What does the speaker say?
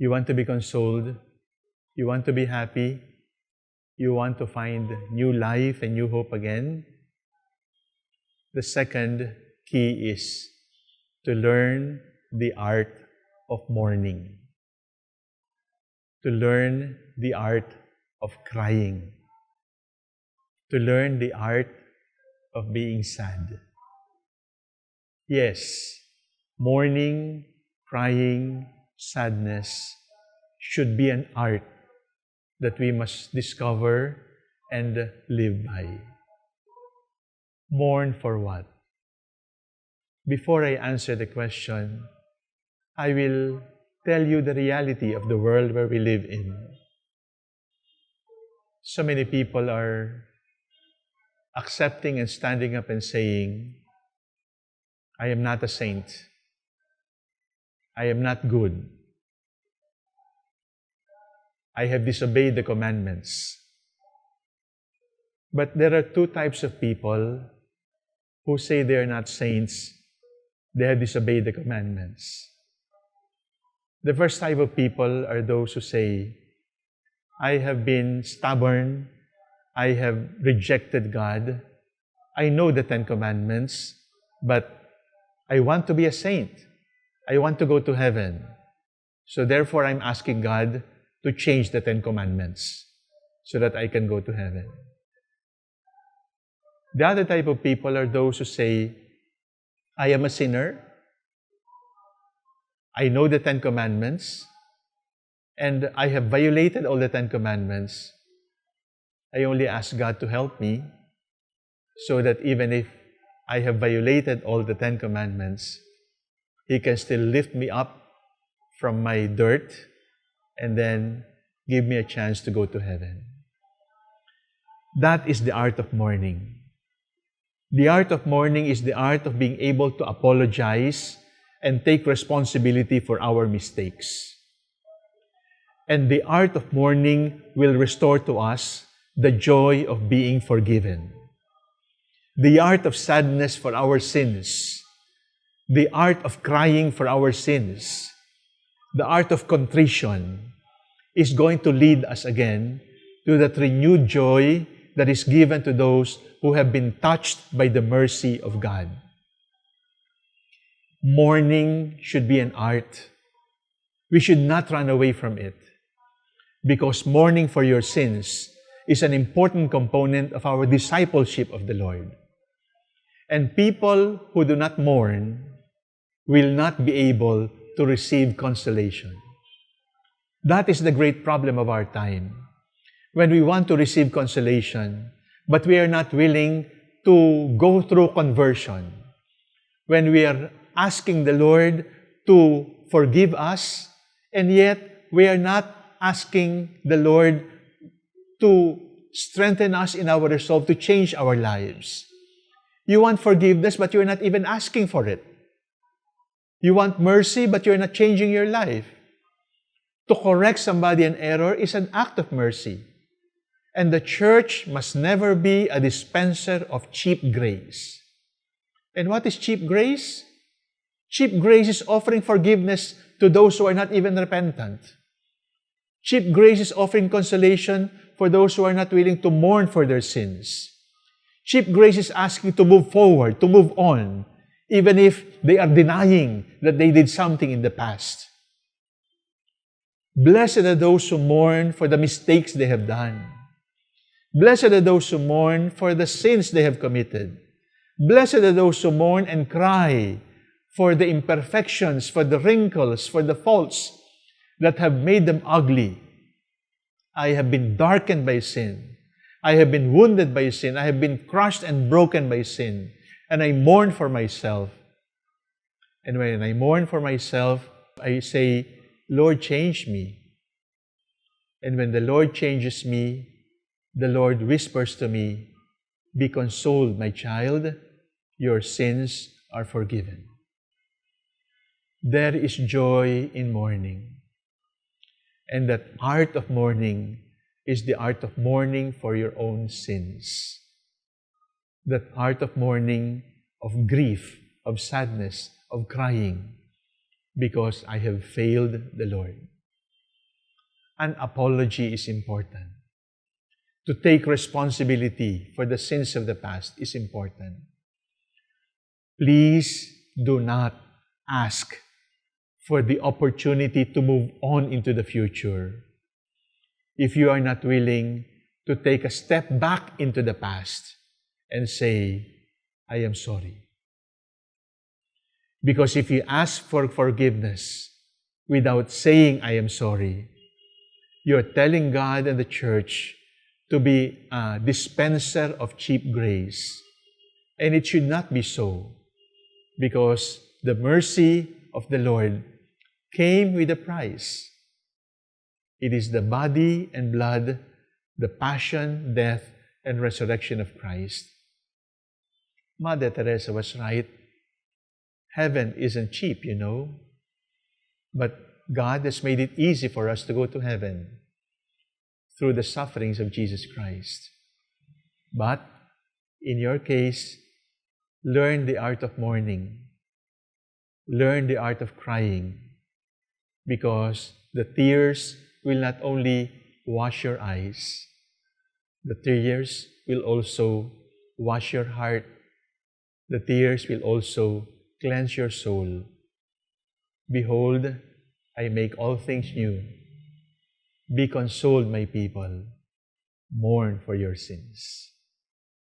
You want to be consoled. You want to be happy. You want to find new life and new hope again. The second key is to learn the art of mourning. To learn the art of crying. To learn the art of being sad. Yes, mourning, crying, sadness should be an art that we must discover and live by. Mourn for what? Before I answer the question, I will tell you the reality of the world where we live in. So many people are accepting and standing up and saying, I am not a saint. I am not good. I have disobeyed the commandments. But there are two types of people who say they are not saints. They have disobeyed the commandments. The first type of people are those who say, I have been stubborn. I have rejected God. I know the Ten Commandments, but I want to be a saint. I want to go to heaven. So therefore, I'm asking God to change the Ten Commandments so that I can go to heaven. The other type of people are those who say, I am a sinner. I know the Ten Commandments, and I have violated all the Ten Commandments. I only ask God to help me so that even if I have violated all the Ten Commandments, He can still lift me up from my dirt and then give me a chance to go to heaven. That is the art of mourning. The art of mourning is the art of being able to apologize and take responsibility for our mistakes. And the art of mourning will restore to us the joy of being forgiven. The art of sadness for our sins. The art of crying for our sins. The art of contrition is going to lead us again to that renewed joy that is given to those who have been touched by the mercy of God. Mourning should be an art. We should not run away from it because mourning for your sins is an important component of our discipleship of the Lord. And people who do not mourn will not be able to receive consolation. That is the great problem of our time. When we want to receive consolation, but we are not willing to go through conversion. When we are asking the Lord to forgive us, and yet we are not asking the Lord to strengthen us in our resolve to change our lives. You want forgiveness, but you're not even asking for it. You want mercy, but you're not changing your life. To correct somebody an error is an act of mercy. And the church must never be a dispenser of cheap grace. And what is cheap grace? Cheap grace is offering forgiveness to those who are not even repentant. Cheap grace is offering consolation for those who are not willing to mourn for their sins. Cheap grace is asking to move forward, to move on, even if they are denying that they did something in the past. Blessed are those who mourn for the mistakes they have done. Blessed are those who mourn for the sins they have committed. Blessed are those who mourn and cry for the imperfections, for the wrinkles, for the faults that have made them ugly. I have been darkened by sin. I have been wounded by sin. I have been crushed and broken by sin. And I mourn for myself. And when I mourn for myself, I say, Lord, change me. And when the Lord changes me, the Lord whispers to me, Be consoled, my child, your sins are forgiven. There is joy in mourning. And that art of mourning is the art of mourning for your own sins. That art of mourning, of grief, of sadness, of crying, because I have failed the Lord. an apology is important. To take responsibility for the sins of the past is important. Please do not ask for the opportunity to move on into the future if you are not willing to take a step back into the past and say, I am sorry. Because if you ask for forgiveness without saying, I am sorry, you're telling God and the church to be a dispenser of cheap grace. And it should not be so, because the mercy of the Lord came with a price. It is the body and blood, the passion, death, and resurrection of Christ. Mother Teresa was right. Heaven isn't cheap, you know. But God has made it easy for us to go to heaven through the sufferings of Jesus Christ. But in your case, learn the art of mourning. Learn the art of crying because the tears will not only wash your eyes, the tears will also wash your heart. The tears will also cleanse your soul. Behold, I make all things new. Be consoled, my people. Mourn for your sins.